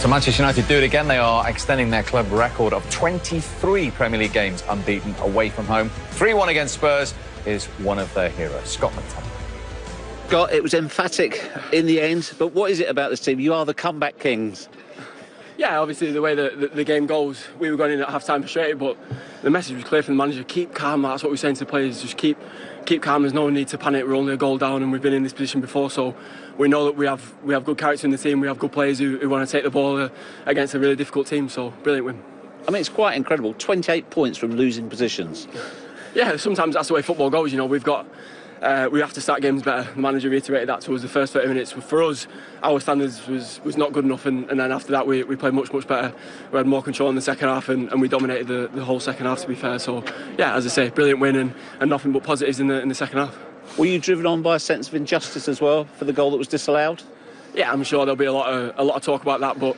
So Manchester United do it again. They are extending their club record of 23 Premier League games unbeaten away from home. 3-1 against Spurs is one of their heroes, Scott McTominay. Scott, it was emphatic in the end, but what is it about this team? You are the comeback kings. Yeah, obviously the way the, the, the game goes, we were going in at half time frustrated, but the message was clear from the manager: keep calm. That's what we're saying to the players: just keep keep calm. There's no need to panic. We're only a goal down, and we've been in this position before, so we know that we have we have good character in the team. We have good players who, who want to take the ball uh, against a really difficult team. So brilliant win. I mean, it's quite incredible. 28 points from losing positions. Yeah, sometimes that's the way football goes. You know, we've got uh, we have to start games better. The manager reiterated that to us the first 30 minutes. For us, our standards was, was not good enough, and, and then after that, we, we played much, much better. We had more control in the second half, and, and we dominated the, the whole second half, to be fair. So, yeah, as I say, brilliant win and, and nothing but positives in the, in the second half. Were you driven on by a sense of injustice as well for the goal that was disallowed? Yeah, I'm sure there'll be a lot of, a lot of talk about that, but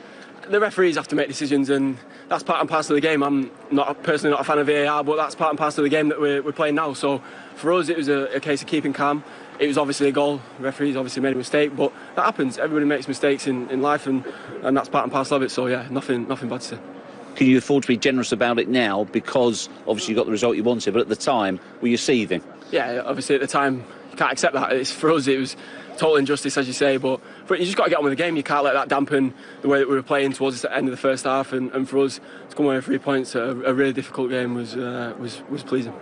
the referees have to make decisions, and that's part and parcel of the game. I'm not personally not a fan of VAR, but that's part and parcel of the game that we're, we're playing now. So for us, it was a, a case of keeping calm. It was obviously a goal. The referees obviously made a mistake, but that happens. Everybody makes mistakes in, in life, and, and that's part and parcel of it. So yeah, nothing nothing bad to say. Can you afford to be generous about it now because obviously you got the result you wanted, but at the time were you seething? Yeah, obviously at the time can't accept that. It's for us it was total injustice as you say, but, but you just got to get on with the game. You can't let that dampen the way that we were playing towards the end of the first half, and, and for us to come away with three points, a, a really difficult game was uh, was was pleasing.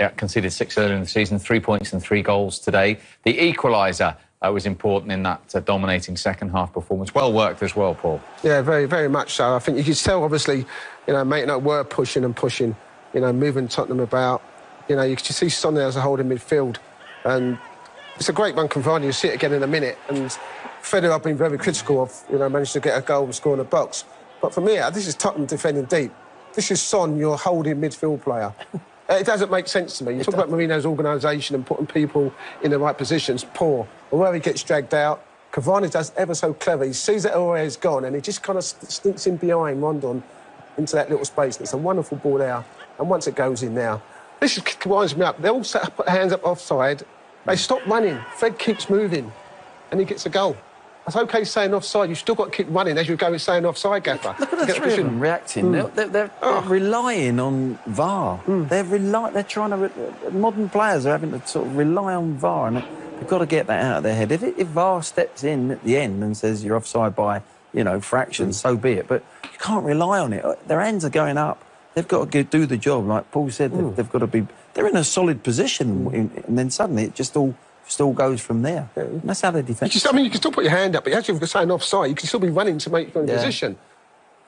Yeah, conceded six earlier in the season, three points and three goals today. The equaliser uh, was important in that uh, dominating second half performance. Well worked as well, Paul. Yeah, very, very much so. I think you could tell, obviously, you know, Maitland Niles were pushing and pushing, you know, moving Tottenham about. You know, you could see Son there as a holding midfield. And it's a great one, Cavani. You'll see it again in a minute. And Fred, I've been very critical of, you know, managed to get a goal and score in the box. But for me, uh, this is Tottenham defending deep. This is Son, your holding midfield player. It doesn't make sense to me. You talk about Mourinho's organisation and putting people in the right positions, poor. Or where he gets dragged out, Cavani does ever so clever. He sees that Aurier's gone and he just kind of sneaks in behind Rondon into that little space. And it's a wonderful ball there. And once it goes in now, this is, winds me up. They all set up, hands up offside. They stop running. Fred keeps moving and he gets a goal. That's okay saying offside. You've still got to keep running as you go saying offside, Gaffer. Look at the three of them reacting. Mm. They're, they're, oh. they're, relying on VAR. Mm. They're rely, They're trying to. modern players are having to sort of rely on VAR, and they've got to get that out of their head. If, it, if VAR steps in at the end and says you're offside by, you know, fractions, mm. so be it. But you can't rely on it. Their hands are going up. They've got to do the job. Like Paul said, they've, hmm. they've got to be. They're in a solid position, hmm. and then suddenly it just all still goes from there. Yeah. that's how they defend. Just, I mean, you can still put your hand up, but actually, if you're saying offside, you can still be running to make your yeah. position.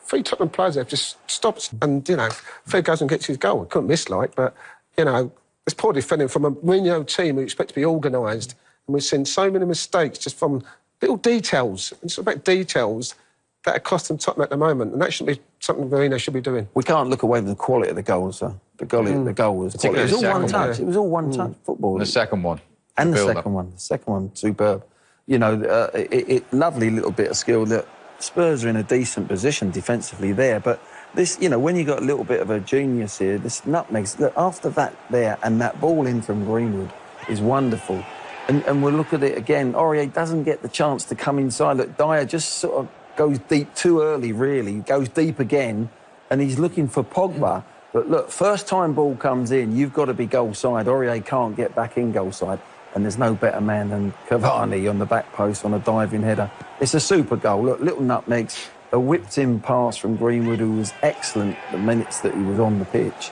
Three Tottenham players have just stopped, and you know, Fred goes and gets his goal. Couldn't miss, like, but you know, it's poor defending from a Mourinho team who expect to be organised, and we've seen so many mistakes just from little details. It's about details that are costing Tottenham at the moment, and that should be something Mourinho should be doing. We can't look away from the quality of the goals, though. The goal, mm. the goal was. It was all one touch. It was all one touch football. The second one and the second up. one, the second one, superb. You know, uh, it, it, lovely little bit of skill that Spurs are in a decent position defensively there, but this, you know, when you got a little bit of a genius here, this nutmegs, look, after that there and that ball in from Greenwood is wonderful. And, and we'll look at it again. Aurier doesn't get the chance to come inside. Look, Dier just sort of goes deep too early, really, goes deep again, and he's looking for Pogba. But look, first time ball comes in, you've got to be goal side. Aurier can't get back in goal side and there's no better man than Cavani on the back post on a diving header. It's a super goal. Look, little nutmegs, a whipped-in pass from Greenwood, who was excellent the minutes that he was on the pitch,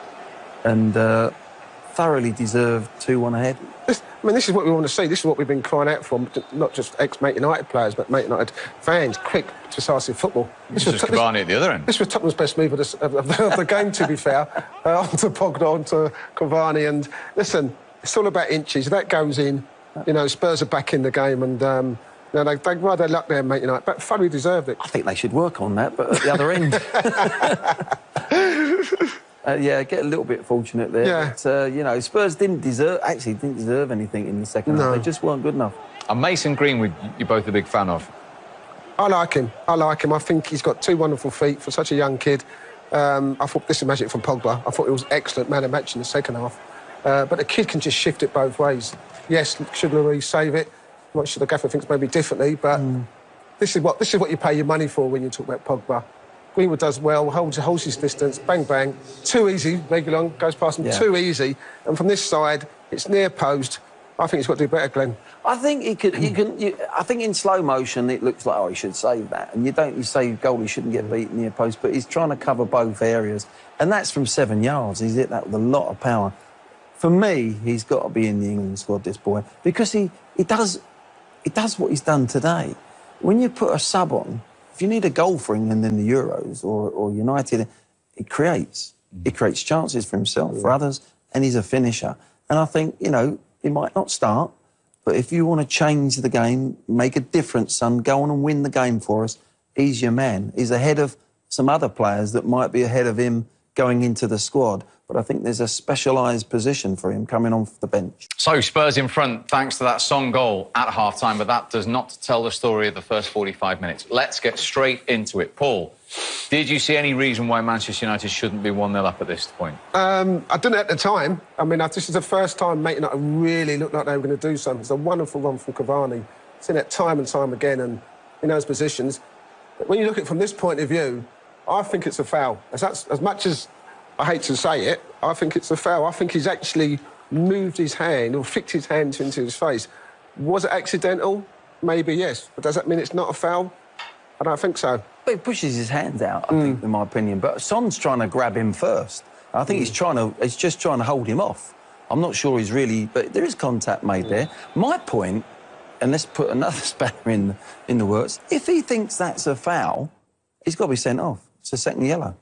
and uh, thoroughly deserved 2-1 ahead. I mean, this is what we want to see. This is what we've been crying out for, not just ex-Man United players, but Man United fans. Quick, decisive football. This, this was Cavani this, at the other end. This was Tottenham's best move of the, of the, of the game, to be fair. Uh, onto Pogba, onto Cavani, and listen, it's all about inches. That goes in. You know, Spurs are back in the game, and um, you know, they, they, well, they luck there, mate. You know, but fully deserved it. I think they should work on that, but at the other end. uh, yeah, get a little bit fortunate there. Yeah. But, uh, you know, Spurs didn't deserve, actually didn't deserve anything in the second no. half. They just weren't good enough. And Mason Greenwood, you're both a big fan of. I like him. I like him. I think he's got two wonderful feet for such a young kid. Um, I thought this is magic from Pogba. I thought it was excellent man of match in the second half. Uh, but the kid can just shift it both ways. Yes, should Lloris save it? I'm not sure the gaffer thinks maybe differently, but mm. this is what this is what you pay your money for when you talk about Pogba. Greenwood does well, holds, holds his distance, bang bang, too easy. Reguilon goes past him Yeah. too easy, and from this side, it's near post. I think he's got to do better, Glenn. I think he could. You can. You, I think in slow motion it looks like oh he should save that, and you don't. You say goalie shouldn't get beaten near post, but he's trying to cover both areas, and that's from seven yards. He's hit that with a lot of power. For me, he's got to be in the England squad. This boy because he he does he does what he's done today. When you put a sub on, if you need a goal for England in the Euros or, or United, it creates. It creates chances for himself, for others, and he's a finisher. And I think, you know, he might not start, but if you want to change the game, make a difference, son, go on and win the game for us, he's your man. He's ahead of some other players that might be ahead of him going into the squad. But I think there's a specialised position for him coming off the bench. So Spurs in front thanks to that Son goal at half time, but that does not tell the story of the first 45 minutes. Let's get straight into it. Paul, did you see any reason why Manchester United shouldn't be 1 0 up at this point? Um, I didn't at the time. I mean, this is the first time Man United really looked like they were going to do something. It's a wonderful run from Cavani. Seen it time and time again, and he knows positions. But when you look at it from this point of view, I think it's a foul. As, that's, as much as I hate to say it, I think it's a foul. I think he's actually moved his hand or flicked his hand into his face. Was it accidental? Maybe yes. But does that mean it's not a foul? I don't think so. But he pushes his hands out, I think, hmm. in my opinion. But Son's trying to grab him first. I think he's hmm. trying to. He's just trying to hold him off. I'm not sure he's really. But there is contact made hmm. there. My point, and let's put another spanner in in the works. If he thinks that's a foul, he's got to be sent off. A second yellow.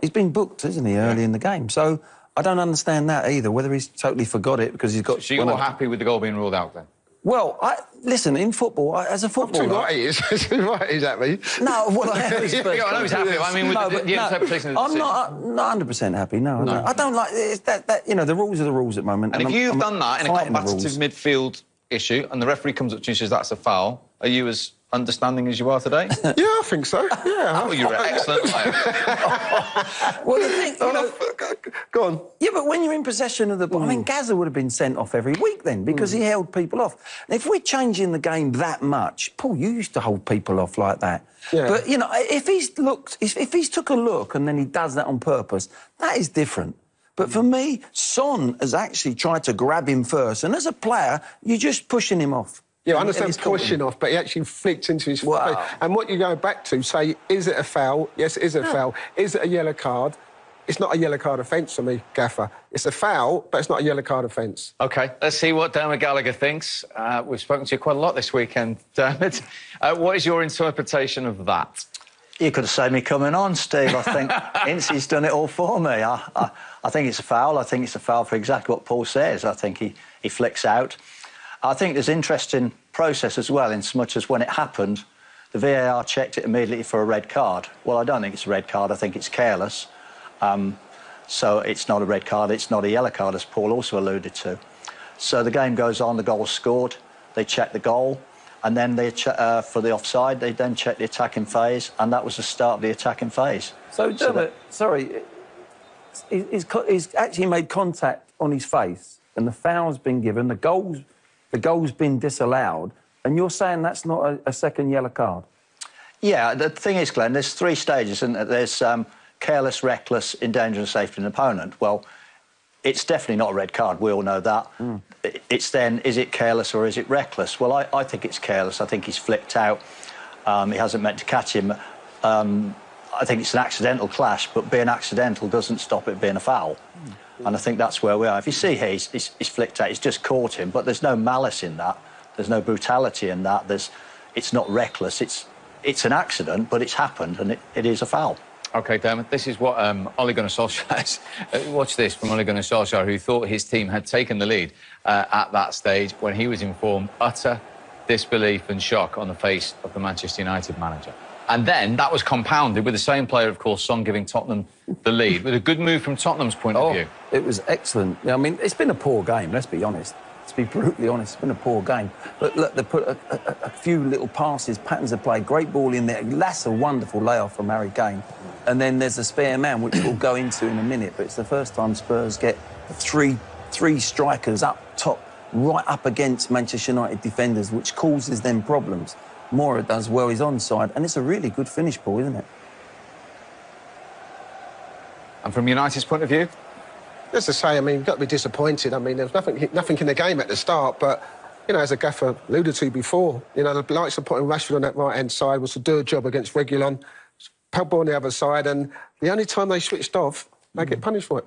He's been booked, isn't he, early in the game? So I don't understand that either. Whether he's totally forgot it because he's got. So you're happy with the goal being ruled out then? Well, I, listen. In football, I, as a footballer, right is. Too right he's at me. No, well, I am. Yeah, I know he's happy. I mean, with the- but the interpretation of the I'm not, I'm not 100 percent happy. No, I don't- I don't like it's that. That you know, the rules are the rules at the moment. And if I'm- you've I'm done that in a the rules. midfield issue and the referee comes up to you and says that's a foul, are you as understanding as you are today? Yeah, I think so. Yeah. oh, you're an excellent player. well, the thing, you Oh, know, no, go on. yeah, but when you're in possession of the ball, I Hmm. mean, Gazza would have been sent off every week then because he held people off. And if we're changing the game that much, Paul, you used to hold people off like that. Yeah. But you know, if he's looked, if, if he's took a look and then he does that on purpose, that is different. But for me, Son has actually tried to grab him first, and as a player, you're just pushing him off. Yeah, I And- and understand he's caught him. pushing off, but he actually flicked into his Wow. face. And what you go back to, say, is it a foul? Yes, it is a foul. Is it a yellow card? It's not a yellow card offence for me, Gaffer. It's a foul, but it's not a yellow card offence. OK, let's see what Dermot Gallagher thinks. Uh, we've spoken to you quite a lot this weekend, Dermot. Uh, what is your interpretation of that? You could have saved me coming on, Steve. I think Incy's done it all for me. I, I, I think it's a foul. I think it's a foul for exactly what Paul says. I think he, he flicks out. I think there's interesting process as well, in so much as when it happened, the VAR checked it immediately for a red card. Well, I don't think it's a red card. I think it's careless. Um, so it's not a red card. It's not a yellow card, as Paul also alluded to. So the game goes on. The goal's scored. They check the goal. And then they uh, for the offside, they then check the attacking phase, and that was the start of the attacking phase. So, So Dermot, sorry, he's, he's actually made contact on his face, and the foul's been given. The goal's, the goal's been disallowed, and you're saying that's not a, a second yellow card. Yeah, the thing is, Glenn, there's three stages, and there's um, careless, reckless, endangering safety of an opponent. Well, it's definitely not a red card. We all know that. I- It's then, is it careless or is it reckless? Well, I, I think it's careless. I think he's flicked out. Um, he hasn't meant to catch him. Um, I think it's an accidental clash, but being accidental doesn't stop it being a foul. And I think that's where we are. If you see here, he's, he's, flicked out. He's just caught him, but there's no malice in that. There's no brutality in that. There's, it's not reckless. It's, it's an accident, but it's happened, and it, it is a foul. OK, Dermot, this is what um, Ole Gunnar Solskjaer. Uh, Watch this from Ole Gunnar Solskjaer, who thought his team had taken the lead uh, at that stage when he was informed utter disbelief and shock on the face of the Manchester United manager. And then that was compounded with the same player, of course, Son giving Tottenham the lead, with a good move from Tottenham's point of oh, view. it was excellent. I mean, it's been a poor game, let's be honest. Let's be brutally honest, it's been a poor game. But look, they put a, a, a few little passes, patterns of play, great ball in there. That's a wonderful layoff from Harry Kane. And then there's a spare man, which we'll go into in a minute. But it's the first time Spurs get three, three strikers up top, right up against Manchester United defenders, which causes them problems. Moura does well. He's onside, and it's a really good finish, Paul, isn't it? And from United's point of view, As I say, I mean, you've got to be disappointed. I mean, there was nothing, nothing in the game at the start, but, you know, as a gaffer alluded to before, you know, the likes of putting Rashford on that right-hand side was to do a job against Reguilon, Pogba on the other side, and the only time they switched off, they get punished for it.